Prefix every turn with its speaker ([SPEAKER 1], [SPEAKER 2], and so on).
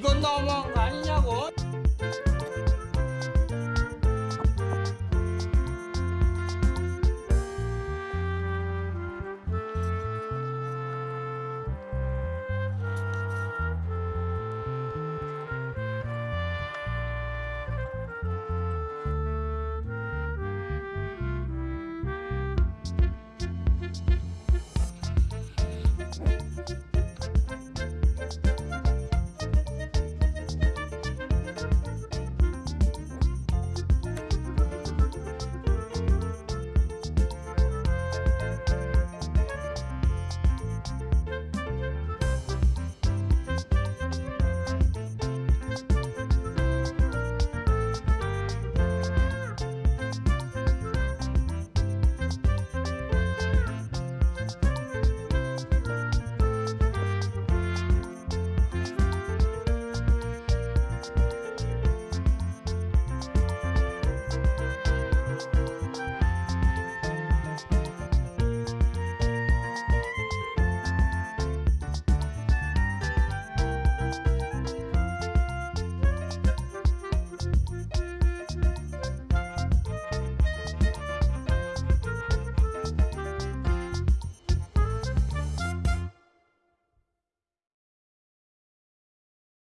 [SPEAKER 1] Good no longer. Bye.